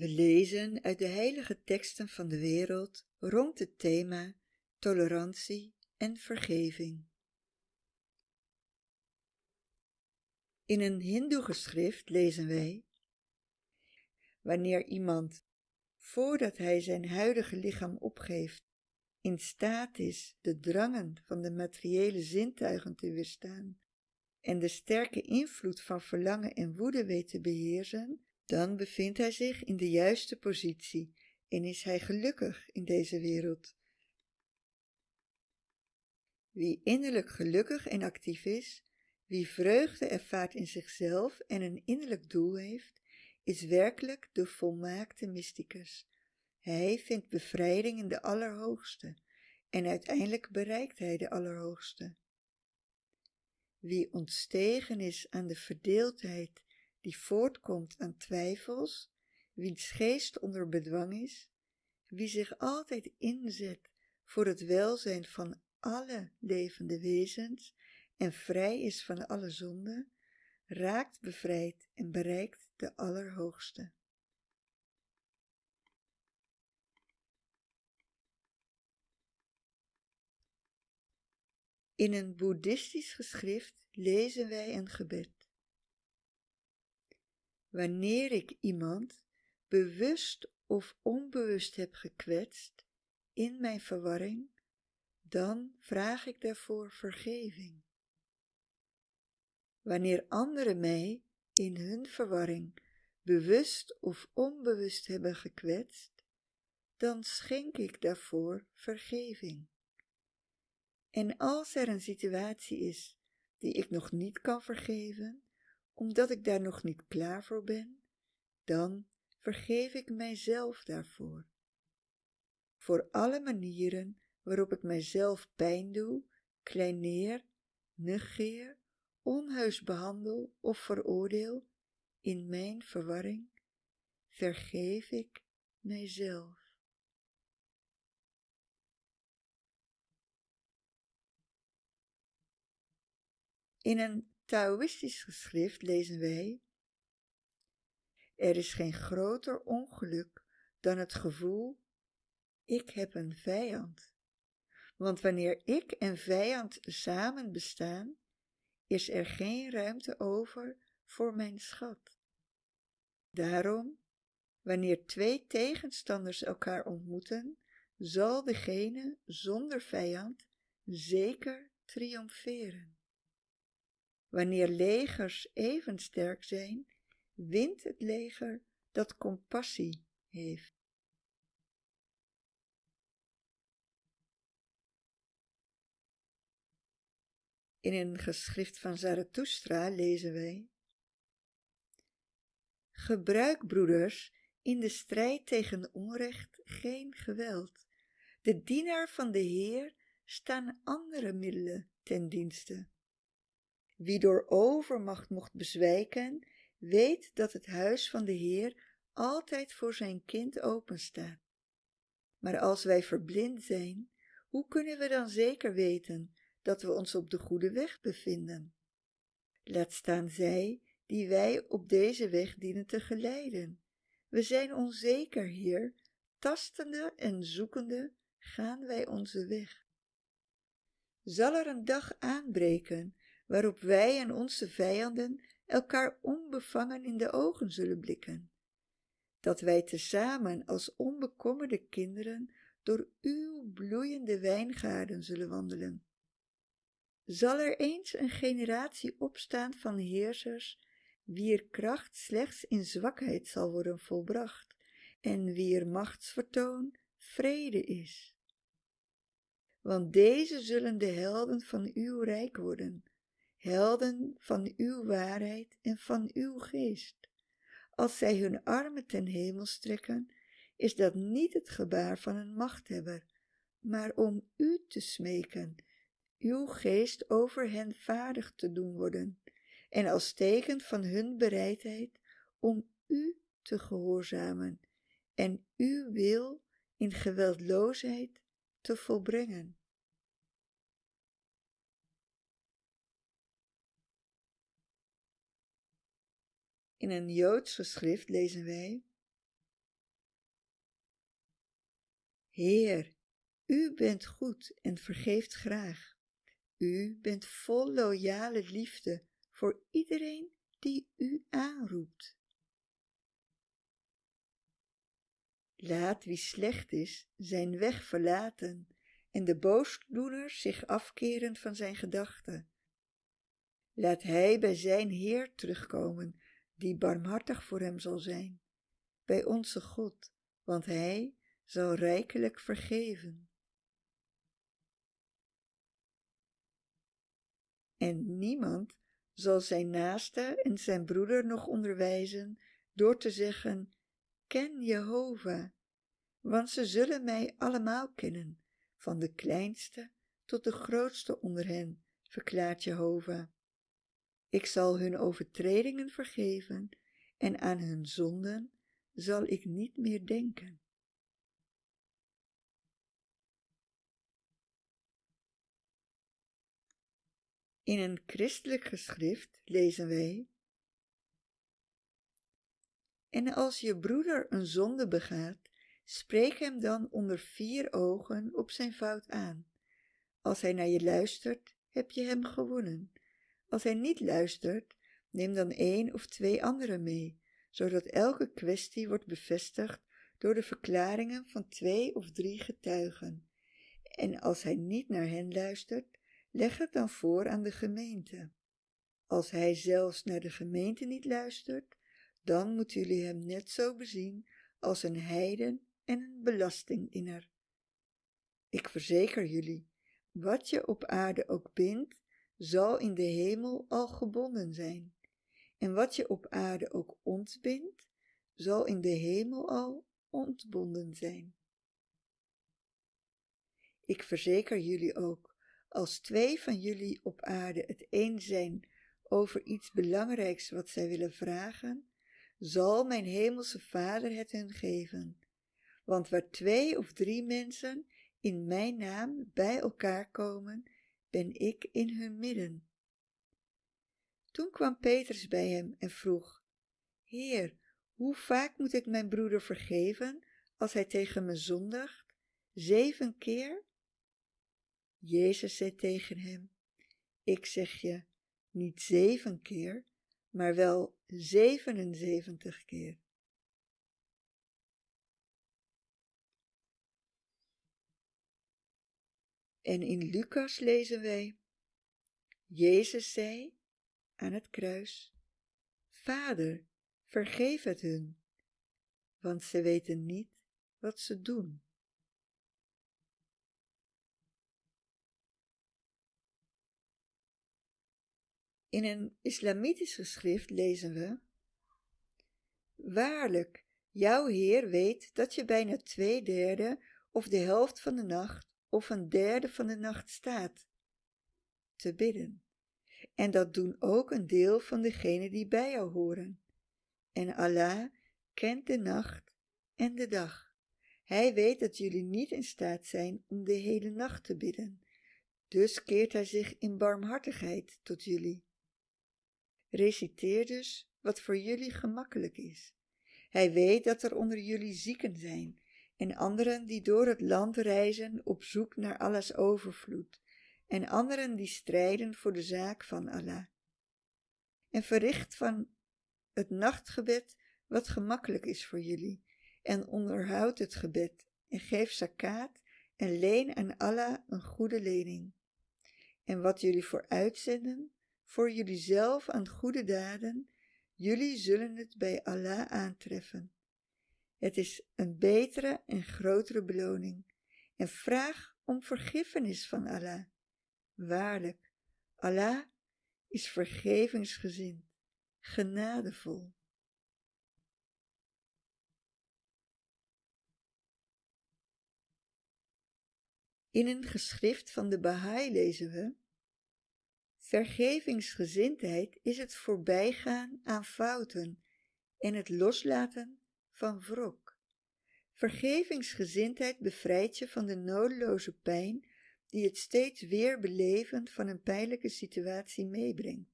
We lezen uit de heilige teksten van de wereld rond het thema tolerantie en vergeving. In een hindoe-geschrift lezen wij Wanneer iemand, voordat hij zijn huidige lichaam opgeeft, in staat is de drangen van de materiële zintuigen te weerstaan en de sterke invloed van verlangen en woede weet te beheersen, dan bevindt hij zich in de juiste positie en is hij gelukkig in deze wereld. Wie innerlijk gelukkig en actief is, wie vreugde ervaart in zichzelf en een innerlijk doel heeft, is werkelijk de volmaakte mysticus. Hij vindt bevrijding in de Allerhoogste en uiteindelijk bereikt hij de Allerhoogste. Wie ontstegen is aan de verdeeldheid die voortkomt aan twijfels, wiens geest onder bedwang is, wie zich altijd inzet voor het welzijn van alle levende wezens en vrij is van alle zonde, raakt bevrijd en bereikt de Allerhoogste. In een boeddhistisch geschrift lezen wij een gebed. Wanneer ik iemand bewust of onbewust heb gekwetst in mijn verwarring, dan vraag ik daarvoor vergeving. Wanneer anderen mij in hun verwarring bewust of onbewust hebben gekwetst, dan schenk ik daarvoor vergeving. En als er een situatie is die ik nog niet kan vergeven, omdat ik daar nog niet klaar voor ben, dan vergeef ik mijzelf daarvoor. Voor alle manieren waarop ik mijzelf pijn doe, kleineer, negeer, onheus behandel of veroordeel in mijn verwarring, vergeef ik mijzelf. In een Taoïstisch geschrift lezen wij Er is geen groter ongeluk dan het gevoel ik heb een vijand. Want wanneer ik en vijand samen bestaan, is er geen ruimte over voor mijn schat. Daarom, wanneer twee tegenstanders elkaar ontmoeten, zal degene zonder vijand zeker triomferen. Wanneer legers even sterk zijn, wint het leger dat compassie heeft. In een geschrift van Zarathustra lezen wij Gebruik, broeders, in de strijd tegen onrecht geen geweld. De dienaar van de Heer staan andere middelen ten dienste. Wie door overmacht mocht bezwijken, weet dat het huis van de Heer altijd voor zijn kind openstaat. Maar als wij verblind zijn, hoe kunnen we dan zeker weten dat we ons op de goede weg bevinden? Laat staan zij die wij op deze weg dienen te geleiden. We zijn onzeker, Heer, tastende en zoekende gaan wij onze weg. Zal er een dag aanbreken waarop wij en onze vijanden elkaar onbevangen in de ogen zullen blikken, dat wij tezamen als onbekommerde kinderen door uw bloeiende wijngaarden zullen wandelen. Zal er eens een generatie opstaan van heersers, wier kracht slechts in zwakheid zal worden volbracht en wier machtsvertoon vrede is. Want deze zullen de helden van uw rijk worden, helden van uw waarheid en van uw geest. Als zij hun armen ten hemel strekken, is dat niet het gebaar van een machthebber, maar om u te smeken, uw geest over hen vaardig te doen worden, en als teken van hun bereidheid om u te gehoorzamen en uw wil in geweldloosheid te volbrengen. In een Joods geschrift lezen wij Heer, u bent goed en vergeeft graag. U bent vol loyale liefde voor iedereen die u aanroept. Laat wie slecht is zijn weg verlaten en de boosdoeners zich afkeren van zijn gedachten. Laat hij bij zijn Heer terugkomen, die barmhartig voor hem zal zijn, bij onze God, want hij zal rijkelijk vergeven. En niemand zal zijn naaste en zijn broeder nog onderwijzen door te zeggen, ken Jehovah, want ze zullen mij allemaal kennen, van de kleinste tot de grootste onder hen, verklaart Jehovah. Ik zal hun overtredingen vergeven en aan hun zonden zal ik niet meer denken. In een christelijk geschrift lezen wij En als je broeder een zonde begaat, spreek hem dan onder vier ogen op zijn fout aan. Als hij naar je luistert, heb je hem gewonnen. Als hij niet luistert, neem dan één of twee anderen mee, zodat elke kwestie wordt bevestigd door de verklaringen van twee of drie getuigen. En als hij niet naar hen luistert, leg het dan voor aan de gemeente. Als hij zelfs naar de gemeente niet luistert, dan moeten jullie hem net zo bezien als een heiden en een belastinginner. Ik verzeker jullie, wat je op aarde ook bindt, zal in de hemel al gebonden zijn. En wat je op aarde ook ontbindt, zal in de hemel al ontbonden zijn. Ik verzeker jullie ook, als twee van jullie op aarde het eens zijn over iets belangrijks wat zij willen vragen, zal mijn hemelse Vader het hun geven. Want waar twee of drie mensen in mijn naam bij elkaar komen, ben ik in hun midden. Toen kwam Petrus bij hem en vroeg, Heer, hoe vaak moet ik mijn broeder vergeven als hij tegen me zondigt? Zeven keer? Jezus zei tegen hem, ik zeg je, niet zeven keer, maar wel zevenenzeventig keer. En in Lucas lezen wij, Jezus zei aan het kruis, Vader, vergeef het hun, want ze weten niet wat ze doen. In een islamitisch geschrift lezen we, Waarlijk, jouw Heer weet dat je bijna twee derde of de helft van de nacht of een derde van de nacht staat te bidden. En dat doen ook een deel van degenen die bij jou horen. En Allah kent de nacht en de dag. Hij weet dat jullie niet in staat zijn om de hele nacht te bidden. Dus keert hij zich in barmhartigheid tot jullie. Reciteer dus wat voor jullie gemakkelijk is. Hij weet dat er onder jullie zieken zijn en anderen die door het land reizen op zoek naar Allahs overvloed, en anderen die strijden voor de zaak van Allah. En verricht van het nachtgebed wat gemakkelijk is voor jullie, en onderhoud het gebed, en geef zakaat, en leen aan Allah een goede lening. En wat jullie voor uitzenden, voor jullie zelf aan goede daden, jullie zullen het bij Allah aantreffen. Het is een betere en grotere beloning. En vraag om vergiffenis van Allah. Waarlijk, Allah is vergevingsgezind, genadevol. In een geschrift van de Baha'i lezen we Vergevingsgezindheid is het voorbijgaan aan fouten en het loslaten van wrok. Vergevingsgezindheid bevrijdt je van de nodeloze pijn die het steeds weer beleven van een pijnlijke situatie meebrengt.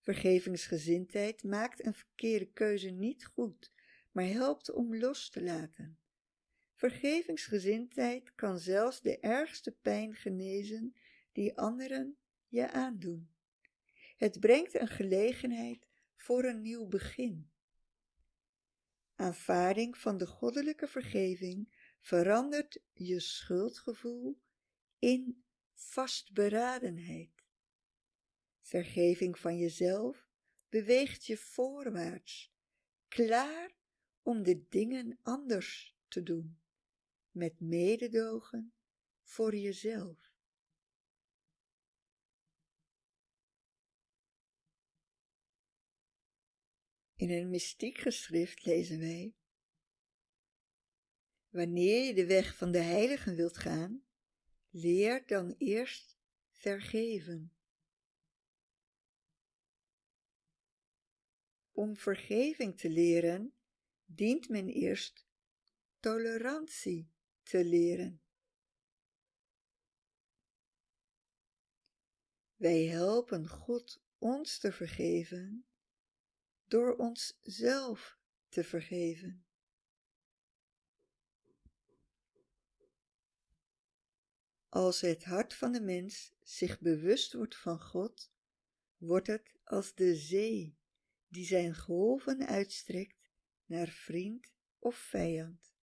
Vergevingsgezindheid maakt een verkeerde keuze niet goed, maar helpt om los te laten. Vergevingsgezindheid kan zelfs de ergste pijn genezen die anderen je aandoen. Het brengt een gelegenheid voor een nieuw begin. Aanvaarding van de goddelijke vergeving verandert je schuldgevoel in vastberadenheid. Vergeving van jezelf beweegt je voorwaarts, klaar om de dingen anders te doen, met mededogen voor jezelf. In een mystiek geschrift lezen wij Wanneer je de weg van de heiligen wilt gaan, leer dan eerst vergeven. Om vergeving te leren, dient men eerst tolerantie te leren. Wij helpen God ons te vergeven door ons zelf te vergeven. Als het hart van de mens zich bewust wordt van God, wordt het als de zee die zijn golven uitstrekt naar vriend of vijand.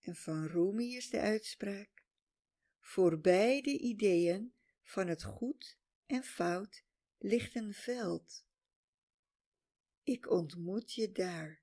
En van Rumi is de uitspraak, voor beide ideeën van het goed en fout ligt een veld. Ik ontmoet je daar.